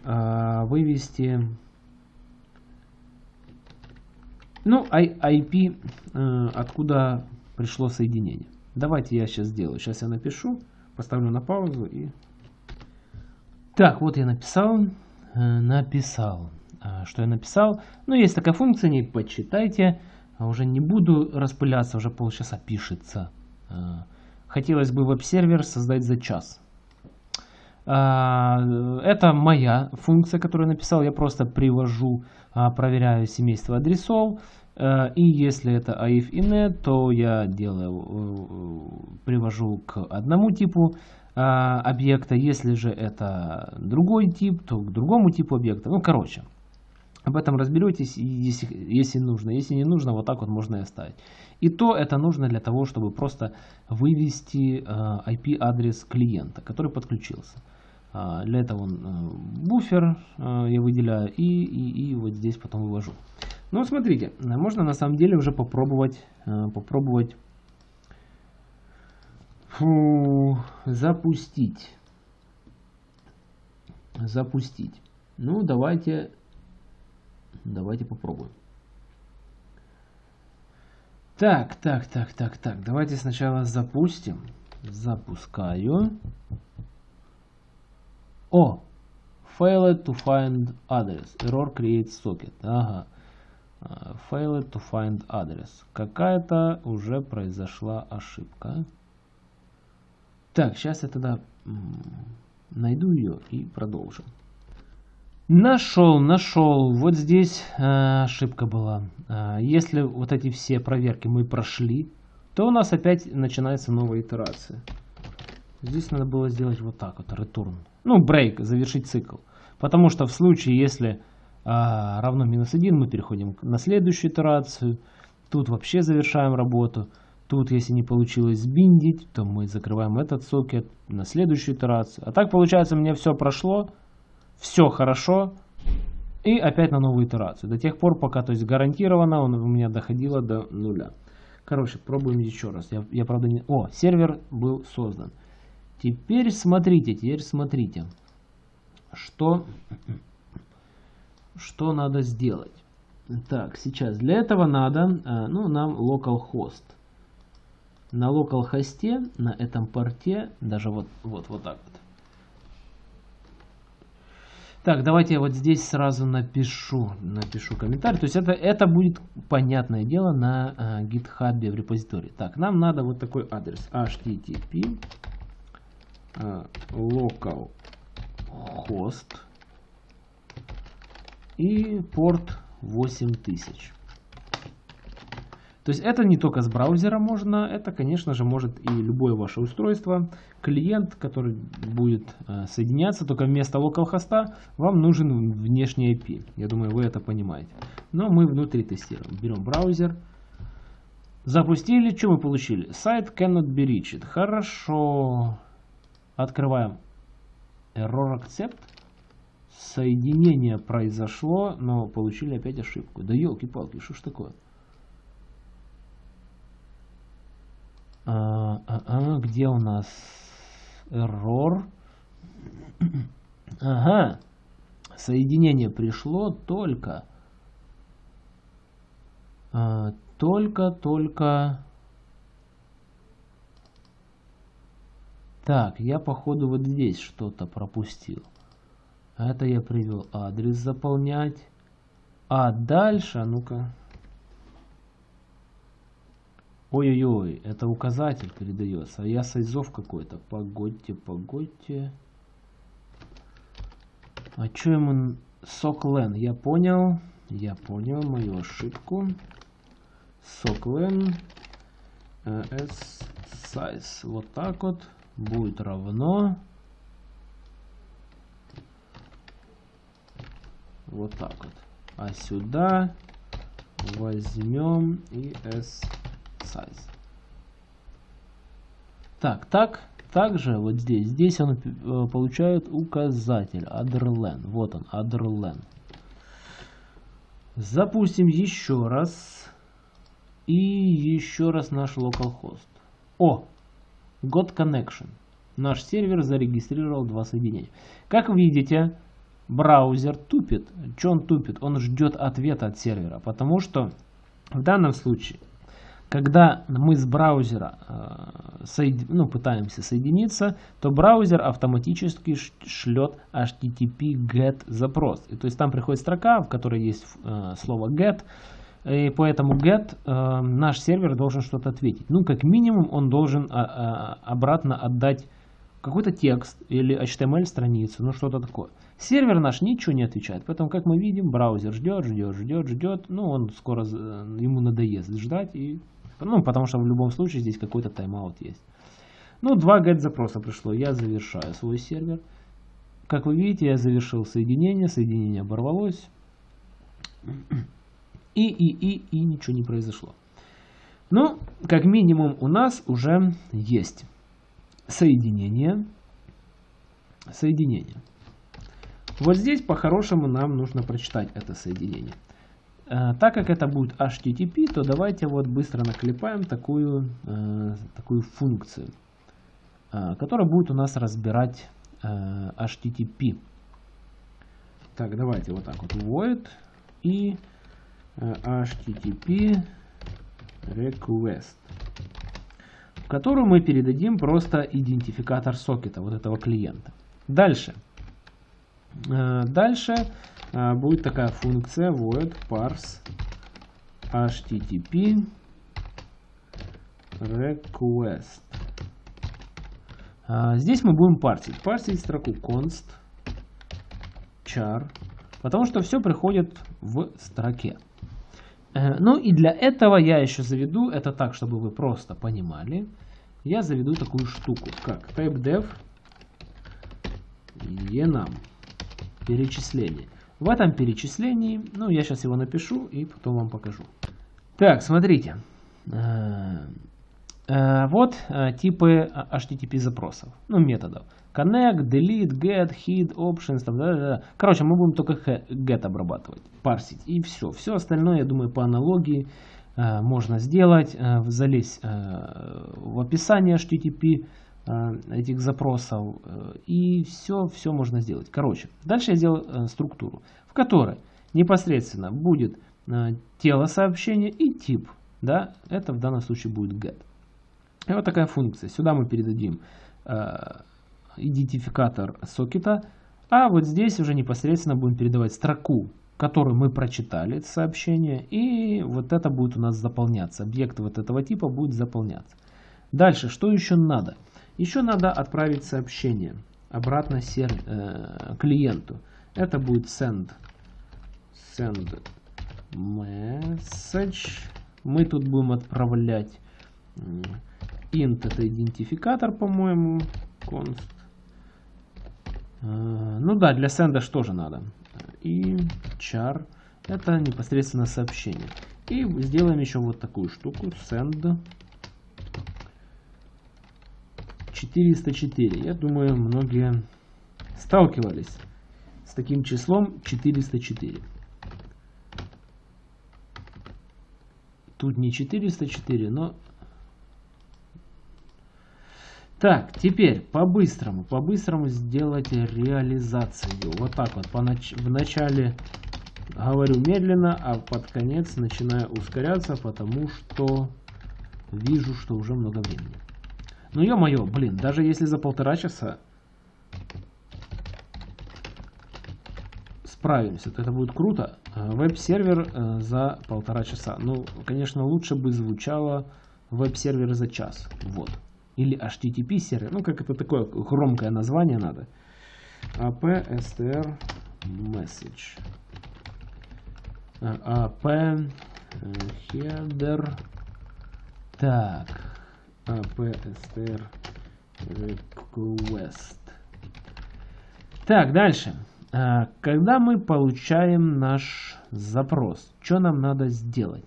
а, вывести ну, IP, э, откуда пришло соединение. Давайте я сейчас сделаю. Сейчас я напишу, поставлю на паузу и... Так, вот я написал. Э, написал. А, что я написал? Ну, есть такая функция, не почитайте. А уже не буду распыляться, уже полчаса пишется. А, хотелось бы веб-сервер создать за час. Это моя функция, которую я написал. Я просто привожу, проверяю семейство адресов. Э, и если это AIF и NET, то я делаю, э, привожу к одному типу объекта. Если же это другой тип, то к другому типу объекта. Ну, короче, об этом разберетесь, если, если нужно. Если не нужно, вот так вот можно и оставить. И то это нужно для того, чтобы просто вывести IP-адрес э, клиента, который подключился. А, для этого он буфер я выделяю и, и, и вот здесь потом вывожу. Ну, смотрите, можно на самом деле уже попробовать, э, попробовать фу, запустить. Запустить. Ну, давайте, давайте попробуем. Так, так, так, так, так. Давайте сначала запустим. Запускаю. О! Failed to find address. Error creates socket. Ага. Failed to find address. Какая-то уже произошла ошибка. Так, сейчас я тогда найду ее и продолжим. Нашел, нашел. Вот здесь э, ошибка была. Э, если вот эти все проверки мы прошли, то у нас опять начинается новая итерация. Здесь надо было сделать вот так вот, return. Ну, break, завершить цикл. Потому что в случае, если а, равно минус 1, мы переходим на следующую итерацию. Тут вообще завершаем работу. Тут, если не получилось сбиндить, то мы закрываем этот сокет на следующую итерацию. А так, получается, у меня все прошло, все хорошо, и опять на новую итерацию. До тех пор, пока, то есть гарантированно, он у меня доходило до нуля. Короче, пробуем еще раз. Я, я правда не... О, сервер был создан. Теперь смотрите, теперь смотрите, что что надо сделать? Так, сейчас для этого надо, э, ну, нам localhost. На localhost, на этом порте, даже вот, вот, вот так. Так, давайте я вот здесь сразу напишу, напишу комментарий. То есть это, это будет понятное дело на uh, GitHub в репозитории. Так, нам надо вот такой адрес. http uh, localhost и порт 8000. То есть это не только с браузера можно, это, конечно же, может и любое ваше устройство. Клиент, который будет э, соединяться, только вместо localhost вам нужен внешний IP. Я думаю, вы это понимаете. Но мы внутри тестируем. Берем браузер. Запустили. Что мы получили? Сайт cannot be reached. Хорошо. Открываем. Error accept соединение произошло, но получили опять ошибку. Да елки-палки, что ж такое? А, а, а, где у нас error? *clears throat* Ага, соединение пришло только, а, только, только. Так, я походу вот здесь что-то пропустил. Это я привел адрес заполнять. А дальше, а ну-ка. Ой-ой-ой, это указатель передается. А я сайзов какой-то. Погодьте, погодьте. А что ему... Соклен, я понял. Я понял мою ошибку. Соклен. S size. Вот так вот. Будет равно. Вот так вот. А сюда возьмем и s size. Так, так, также вот здесь, здесь он э, получает указатель adderlen. Вот он, adderlen. Запустим еще раз. И еще раз наш localhost. О, got connection. Наш сервер зарегистрировал два соединения. Как видите, браузер тупит. Что он тупит? Он ждет ответа от сервера, потому что в данном случае, когда мы с браузера э, ну, пытаемся соединиться, то браузер автоматически шлет HTTP GET запрос. И, то есть там приходит строка, в которой есть э, слово GET, и по этому GET э, наш сервер должен что-то ответить. Ну, как минимум, он должен а, а, обратно отдать какой-то текст или HTML страницу, ну что-то такое. Сервер наш ничего не отвечает, поэтому, как мы видим, браузер ждет, ждет, ждет, ждет, ну он скоро, ему надоест ждать, и, ну потому что в любом случае здесь какой-то тайм-аут есть. Ну, два get запроса пришло, я завершаю свой сервер. Как вы видите, я завершил соединение, соединение оборвалось, *clears throat* и, и, и, и ничего не произошло. Ну, как минимум у нас уже есть соединение, соединение. Вот здесь по-хорошему нам нужно прочитать это соединение. Э, так как это будет HTTP, то давайте вот быстро наклепаем такую, э, такую функцию, э, которая будет у нас разбирать HTTP. Так, давайте вот так вот void и HTTP request, в которую мы передадим просто идентификатор сокета вот этого клиента. Дальше. Дальше будет такая функция void parse http request. Э, здесь мы будем парсить. Парсить строку const char, потому что все приходит в строке. Ну и для этого я еще заведу, это так, чтобы вы просто понимали, я заведу такую штуку, как typedev enum перечисление. В этом перечислении, ну я сейчас его напишу и потом вам покажу. Так, смотрите. Э, э, вот э, типы HTTP запросов, ну методов. Connect, delete, get, hid, options, там, да, да, да. Короче, мы будем только get обрабатывать, парсить и все. Все остальное, я думаю, по аналогии можно сделать, залезть в описание HTTP, этих запросов. Э, и все, все можно сделать. Короче, дальше я сделал э, структуру, в которой непосредственно будет тело сообщения и тип. Да, это в данном случае будет get. И вот такая функция. Сюда мы передадим идентификатор сокета, а вот здесь уже непосредственно будем передавать строку, которую мы прочитали, сообщение, и вот это будет у нас заполняться. Объект вот этого типа будет заполняться. Дальше, что еще надо? Еще надо отправить сообщение обратно сер, э, клиенту. Это будет send, send message. Мы тут будем отправлять int это идентификатор, по-моему, const. Э, ну да, для send что же надо. И char это непосредственно сообщение. И сделаем еще вот такую штуку send 404. Я думаю, многие сталкивались с таким числом 404. Тут не 404, но... Так, теперь по-быстрому, по-быстрому сделать реализацию. Вот так вот. Понач... Вначале говорю медленно, а под конец начинаю ускоряться, потому что вижу, что уже много времени. Ну ё-моё, блин, даже если за полтора часа справимся, то это будет круто. Э, веб-сервер э, за полтора часа. Ну, конечно, лучше бы звучало веб-сервер за час. Вот. Или HTTP сервер. Ну, как это такое громкое название надо. APSTR message. AP header. Так. APSTR request. Так, дальше. А, когда мы получаем наш запрос, что нам надо сделать?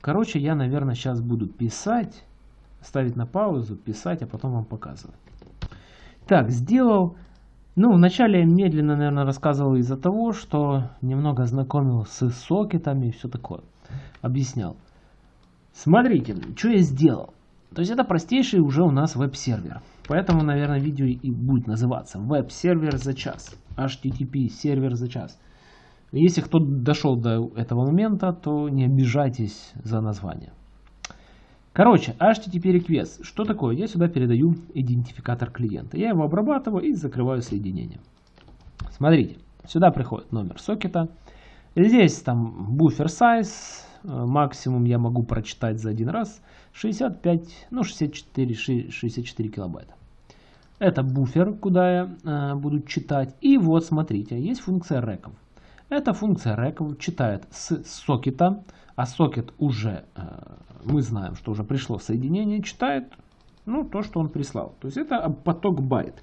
Короче, я, наверное, сейчас буду писать, ставить на паузу, писать, а потом вам показывать. Так, сделал. Ну, вначале я медленно, наверное, рассказывал из-за того, что немного знакомил с сокетами и все такое. Объяснял. Смотрите, что я сделал. То есть это простейший уже у нас веб-сервер. Поэтому, наверное, видео и будет называться веб-сервер за час. HTTP сервер за час. Если кто дошел до этого момента, то не обижайтесь за название. Короче, HTTP request. Что такое? Я сюда передаю идентификатор клиента. Я его обрабатываю и закрываю соединение. Смотрите, сюда приходит номер сокета. Здесь там буфер size. Э, максимум я могу прочитать за один раз 65, ну 64, 64 килобайта. Это буфер, куда я э, буду читать. И вот смотрите, есть функция реков. Эта функция реков читает с сокета, а сокет уже, э, мы знаем, что уже пришло соединение, читает ну, то, что он прислал. То есть это поток байт.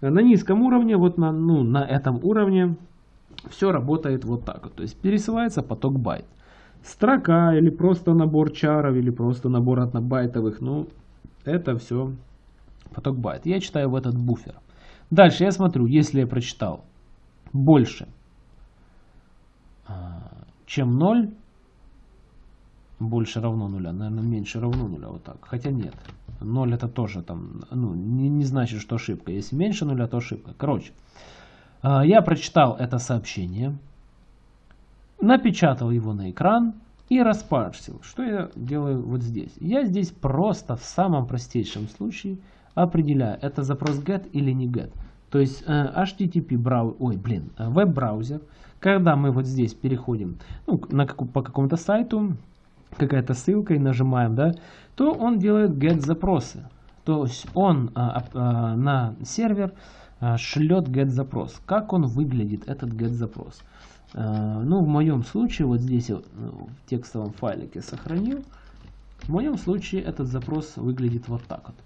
На низком уровне, вот на, ну, на этом уровне все работает вот так. Вот. То есть пересылается поток байт. Строка или просто набор char ов, или просто набор однобайтовых, ну, это все поток байт. Я читаю в этот буфер. Дальше я смотрю, если я прочитал больше, а, чем 0, больше равно нуля, наверное, меньше равно нуля, вот так. Хотя нет, 0 это тоже там, ну, не, не значит, что ошибка. Если меньше нуля, то ошибка. Короче, а, я прочитал это сообщение, напечатал его на экран и распарсил. Что я делаю вот здесь? Я здесь просто в самом простейшем случае определяю, это запрос get или не get. То есть э, HTTP браузер, ой, блин, э, веб-браузер, когда мы вот здесь переходим ну, на, по какому-то сайту, какая-то ссылка и нажимаем, да, то он делает get запросы. То есть он а, а, на сервер а, шлет get запрос. Как он выглядит, этот get запрос? А, ну, в моем случае, вот здесь ну, в текстовом файлике сохранил. В моем случае этот запрос выглядит вот так вот.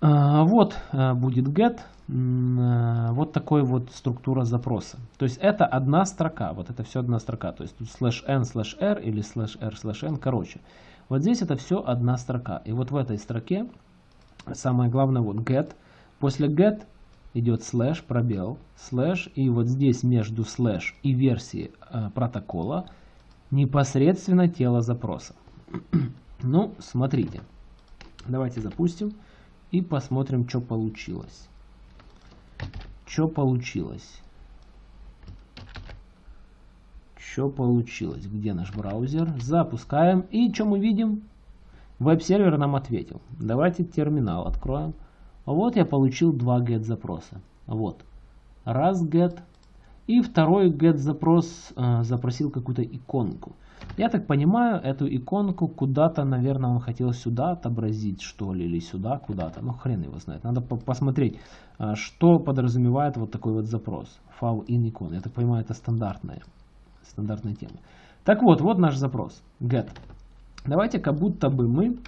А, вот будет get, вот такой вот структура запроса. То есть это одна строка, вот это все одна строка. То есть тут slash n slash r или slash r slash n, короче. Вот здесь это все одна строка. И вот в этой строке самое главное вот get. После get идет слэш, пробел, слэш, и вот здесь между слэш и версией э, протокола непосредственно тело запроса. *clears throat* ну, смотрите. Давайте запустим и посмотрим, что получилось. Что получилось? Что получилось? Где наш браузер? Запускаем. И что мы видим? Веб-сервер нам ответил. Давайте терминал откроем. Вот я получил два get запроса. Вот. Раз get. И второй get запрос э, запросил какую-то иконку. Я так понимаю, эту иконку куда-то, наверное, он хотел сюда отобразить, что ли, или сюда куда-то. Ну, хрен его знает. Надо по посмотреть, э, что подразумевает вот такой вот запрос. File in icon. Я так понимаю, это стандартная, стандартная тема. Так вот, вот наш запрос. Get. Давайте как будто бы мы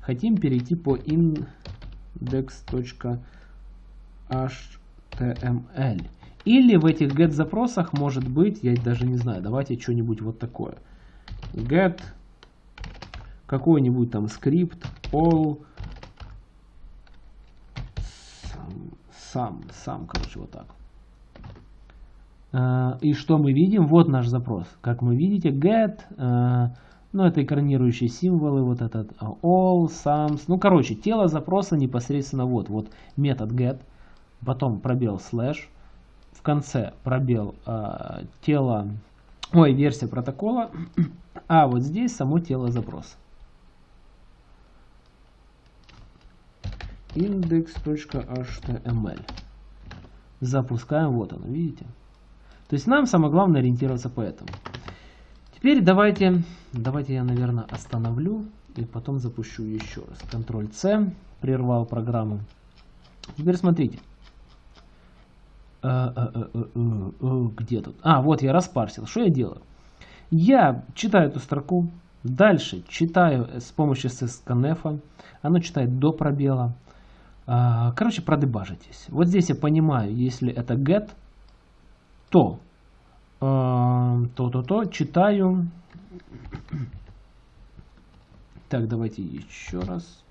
хотим перейти по in dex.html. Или в этих get запросах может быть, я даже не знаю, давайте что-нибудь вот такое. Get какой-нибудь там скрипт all сам, сам, короче, вот так. Uh, и что мы видим? Вот наш запрос. Как мы видите, get, uh, ну, это экранирующие символы, вот этот а, all, sums. Ну, короче, тело запроса непосредственно вот. Вот метод get, потом пробел slash, в конце пробел э, тело, ой, версия протокола, а вот здесь само тело запроса. index.html Запускаем, вот оно, видите? То есть нам самое главное ориентироваться по этому. Теперь давайте, давайте я, наверное, остановлю и потом запущу еще раз. Ctrl-C, прервал программу. Теперь смотрите. Э, э, э, где тут? А, вот я распарсил. Что я делаю? Я читаю эту строку, дальше читаю с помощью scanf, оно читает до пробела. А, короче, продебажитесь. Вот здесь я понимаю, если это get, то то-то-то, читаю. Так, давайте еще раз.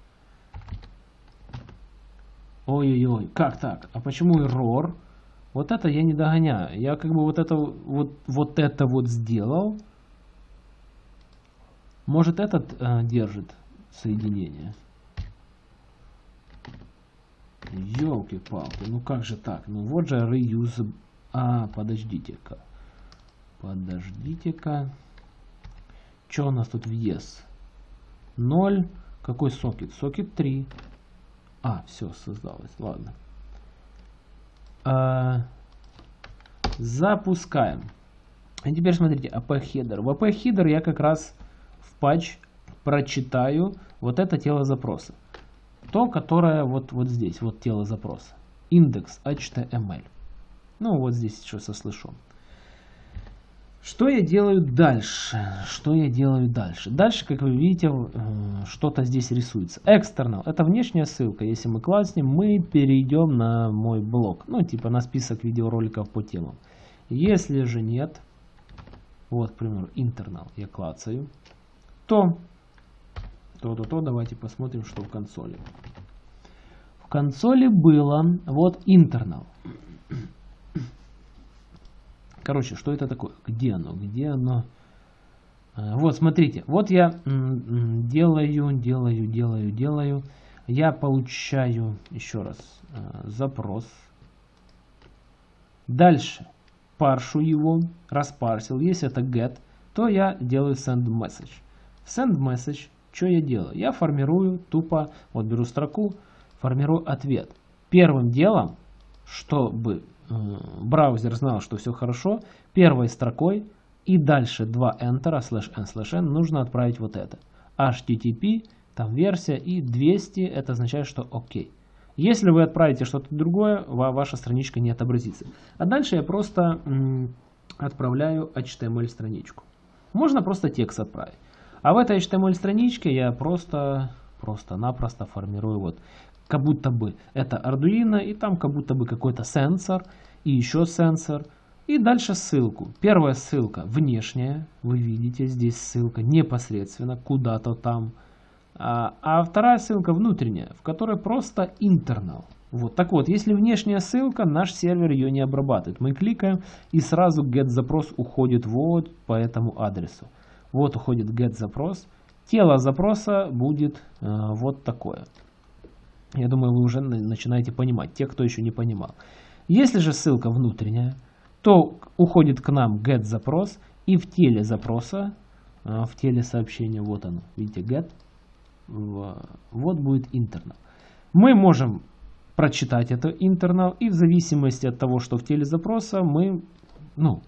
Ой-ой-ой, как так? А почему error? Вот это я не догоняю. Я как бы вот это вот, вот это вот сделал. Может этот э, держит соединение? Елки-палки, ну как же так? Ну вот же reuse... А, подождите-ка. Подождите-ка. Что у нас тут в yes? 0. Какой сокет? Сокет 3. А, все, создалось. Ладно. А, запускаем. И теперь смотрите, AP-хедер. В AP-хедер я как раз в патч прочитаю вот это тело запроса. То, которое вот, вот здесь, вот тело запроса. Индекс HTML. Ну, вот здесь еще со слышом. Что я делаю дальше? Что я делаю дальше? Дальше, как вы видите, э, что-то здесь рисуется. External. Это внешняя ссылка. Если мы класснем, мы перейдем на мой блог. Ну, типа на список видеороликов по темам. Если же нет, вот, к примеру, internal я клацаю, то, то, то, то, давайте посмотрим, что в консоли. В консоли было вот internal. Короче, что это такое? Где оно? Где оно? А, вот, смотрите. Вот я делаю, делаю, делаю, делаю. Я получаю, еще раз, а, запрос. Дальше паршу его, распарсил. Если это get, то я делаю send message. Send message, что я делаю? Я формирую тупо, вот беру строку, формирую ответ. Первым делом, чтобы браузер знал, что все хорошо, первой строкой и дальше два Enter, slash n, slash n нужно отправить вот это. HTTP, там версия и 200, это означает, что ОК. Если вы отправите что-то другое, ваша страничка не отобразится. А дальше я просто отправляю HTML страничку. Можно просто текст отправить. А в этой HTML страничке я просто просто-напросто формирую вот как будто бы это Arduino, и там как будто бы какой-то сенсор, и еще сенсор. И дальше ссылку. Первая ссылка внешняя, вы видите, здесь ссылка непосредственно куда-то там. А, а вторая ссылка внутренняя, в которой просто internal. Вот, так вот, если внешняя ссылка, наш сервер ее не обрабатывает. Мы кликаем и сразу get запрос уходит вот по этому адресу. Вот уходит get запрос. Тело запроса будет э, вот такое. Я думаю, вы уже начинаете понимать, те, кто еще не понимал. Если же ссылка внутренняя, то уходит к нам get запрос и в теле запроса, а, в теле сообщения, вот оно, видите, get, вот будет internal. Мы можем прочитать это internal и в зависимости от того, что в теле запроса мы, ну,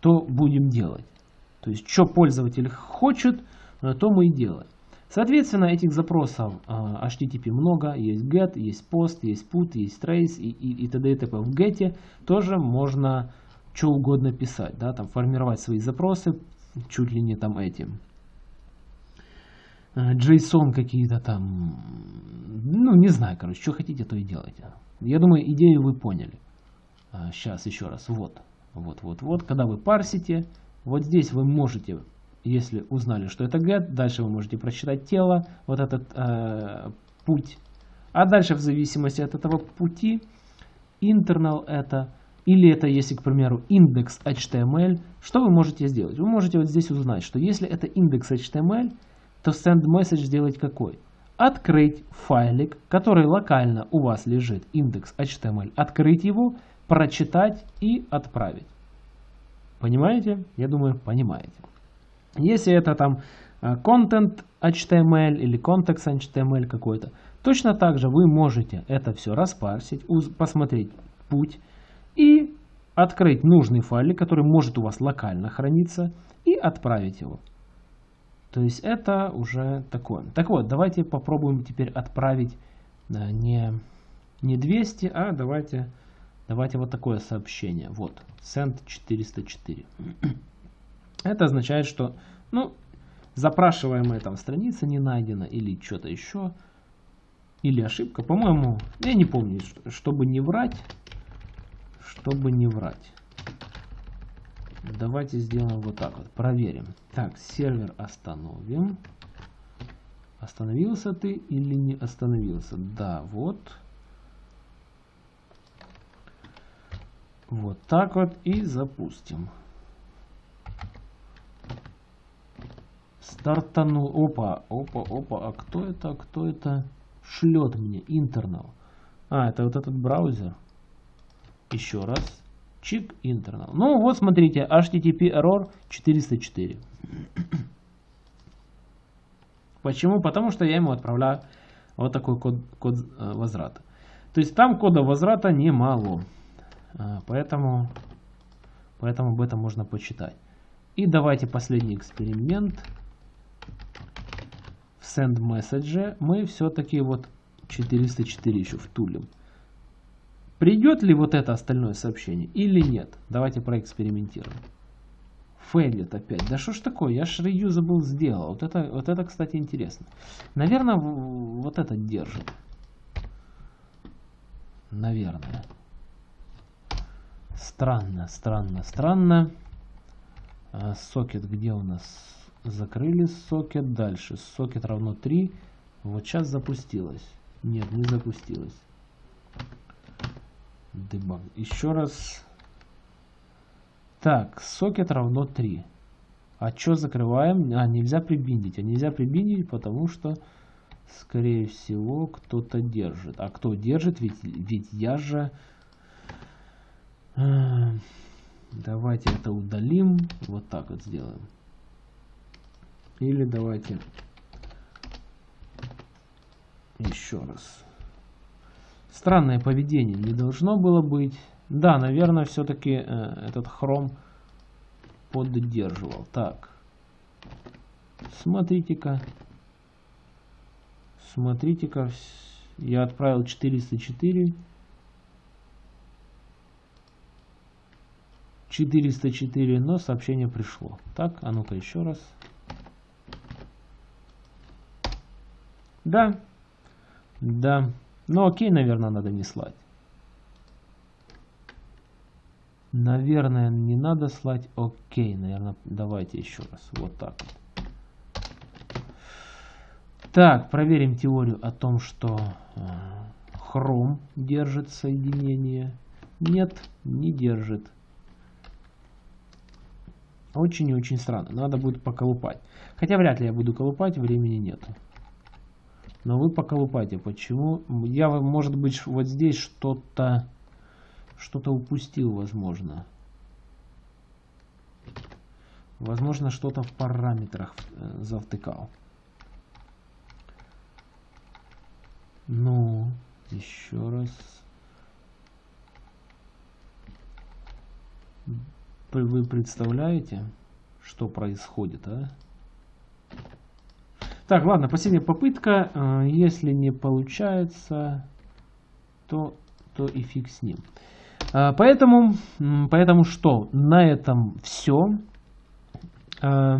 то будем делать. То есть, что пользователь хочет, то мы и делаем. Соответственно, этих запросов а, HTTP много, есть get, есть post, есть put, есть trace и, и, и т.д. и т.п. В get тоже можно что угодно писать, да, там формировать свои запросы, чуть ли не там этим. JSON какие-то там, ну не знаю, короче, что хотите, то и делайте. Я думаю, идею вы поняли. Сейчас а, еще раз, вот, вот, вот, вот, когда вы парсите, вот здесь вы можете если узнали, что это get, дальше вы можете прочитать тело, вот этот э, путь. А дальше в зависимости от этого пути, internal это, или это если, к примеру, индекс HTML, что вы можете сделать? Вы можете вот здесь узнать, что если это индекс HTML, то send message сделать какой? Открыть файлик, который локально у вас лежит, индекс HTML, открыть его, прочитать и отправить. Понимаете? Я думаю, понимаете. Если это там э, HTML или контекст HTML какой-то, точно так же вы можете это все распарсить, посмотреть путь и открыть нужный файлик, который может у вас локально храниться, и отправить его. То есть это уже такое. Так вот, давайте попробуем теперь отправить э, не, не 200, а давайте, давайте вот такое сообщение. Вот, send 404. Это означает, что ну, запрашиваемая там страница не найдена или что-то еще. Или ошибка. По-моему, я не помню, чтобы не врать. Чтобы не врать. Давайте сделаем вот так вот. Проверим. Так, сервер остановим. Остановился ты или не остановился? Да, вот. Вот так вот и запустим. Стартанул. Опа, опа, опа. А кто это? Кто это шлет мне? Интернал. А, это вот этот браузер. Еще раз. Чик, интернал. Ну вот смотрите, HTTP error 404. Почему? Потому что я ему отправляю вот такой код, код э, возврата. То есть там кода возврата немало. Э, поэтому, поэтому об этом можно почитать. И давайте последний эксперимент. Send message мы все-таки вот 404 еще втулим. Придет ли вот это остальное сообщение или нет? Давайте проэкспериментируем. Фейлит опять. Да что ж такое? Я ж reusable сделал. Вот это, вот это, кстати, интересно. Наверное, вот это держит. Наверное. Странно, странно, странно. А, сокет где у нас? Закрыли сокет. Дальше. Сокет равно 3. Вот сейчас запустилось. Нет, не запустилось. Дебаг. Еще раз. Так, сокет равно 3. А что закрываем? А, нельзя прибиндить. А нельзя прибиндить, потому что, скорее всего, кто-то держит. А кто держит? Ведь, ведь я же... А, давайте это удалим. Вот так вот сделаем. Или давайте еще раз. Странное поведение не должно было быть. Да, наверное, все-таки э, этот хром поддерживал. Так. Смотрите-ка. Смотрите-ка. Я отправил 404. 404, но сообщение пришло. Так, а ну-ка еще раз. Да. Да. Ну окей, наверное, надо не слать. Наверное, не надо слать окей. Наверное, давайте еще раз. Вот так вот. Так, проверим теорию о том, что э, хром держит соединение. Нет, не держит. Очень и очень странно. Надо будет поколупать. Хотя вряд ли я буду колупать, времени нету. Но вы поколупайте. Почему? Я, может быть, вот здесь что-то что-то упустил, возможно. Возможно, что-то в параметрах э, завтыкал. Ну, еще раз. Вы представляете, что происходит, а? Так, ладно, последняя попытка. Э, если не получается, то, то и фиг с ним. А, поэтому, поэтому что? На этом все. А,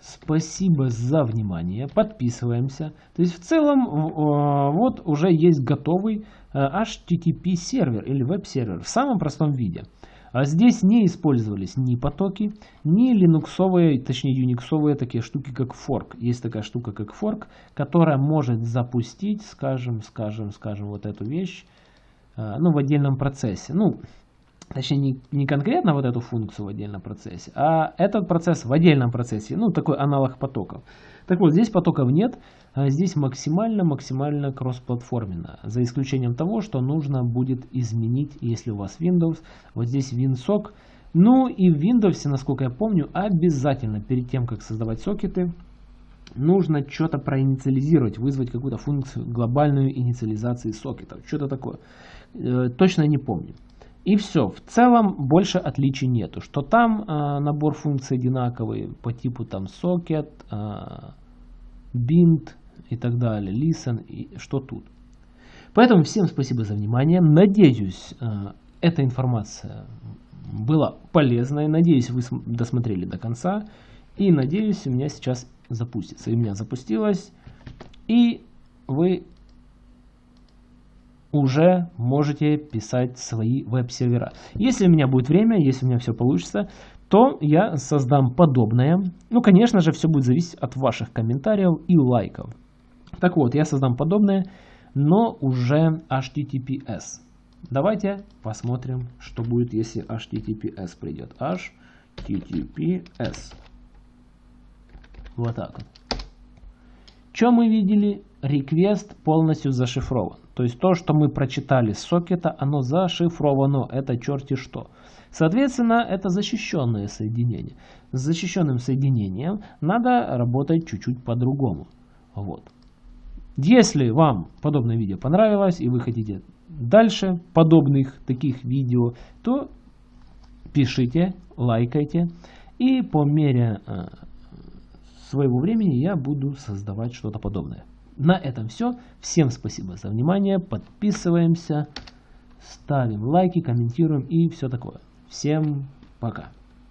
спасибо за внимание. Подписываемся. То есть в целом вот уже есть готовый HTTP сервер или веб-сервер в самом простом виде. А здесь не использовались ни потоки, ни линуксовые, точнее юниксовые такие штуки, как fork. Есть такая штука, как fork, которая может запустить, скажем, скажем, скажем, вот эту вещь Э, ну, в отдельном процессе. Ну, точнее, не, не конкретно вот эту функцию в отдельном процессе, а этот процесс в отдельном процессе, ну, такой аналог потоков. Так вот, здесь потоков нет, а здесь максимально-максимально кроссплатформенно, за исключением того, что нужно будет изменить, если у вас Windows, вот здесь WinSock, ну и в Windows, насколько я помню, обязательно перед тем, как создавать сокеты, нужно что-то проинициализировать, вызвать какую-то функцию глобальную инициализации сокетов, что-то такое. Э, точно не помню. И все. В целом больше отличий нету. Что там э, набор функций одинаковый по типу там socket, э, bind и так далее, listen и что тут. Поэтому всем спасибо за внимание. Надеюсь, э, эта информация была полезной. Надеюсь, вы досмотрели до конца. И надеюсь, у меня сейчас запустится. И у меня запустилось. И вы уже можете писать свои веб-сервера. Если у меня будет время, если у меня все получится, то я создам подобное. Ну, конечно же, все будет зависеть от ваших комментариев и лайков. Так вот, я создам подобное, но уже HTTPS. Давайте посмотрим, что будет, если HTTPS придет. HTTPS. Вот так. Что мы видели? Request полностью зашифрован. То есть то, что мы прочитали с сокета, оно зашифровано. Это черти что. Соответственно, это защищенное соединение. С защищенным соединением надо работать чуть-чуть по-другому. Вот. Если вам подобное видео понравилось и вы хотите дальше подобных таких видео, то пишите, лайкайте. И по мере э, своего времени я буду создавать что-то подобное. На этом все. Всем спасибо за внимание. Подписываемся, ставим лайки, комментируем и все такое. Всем пока.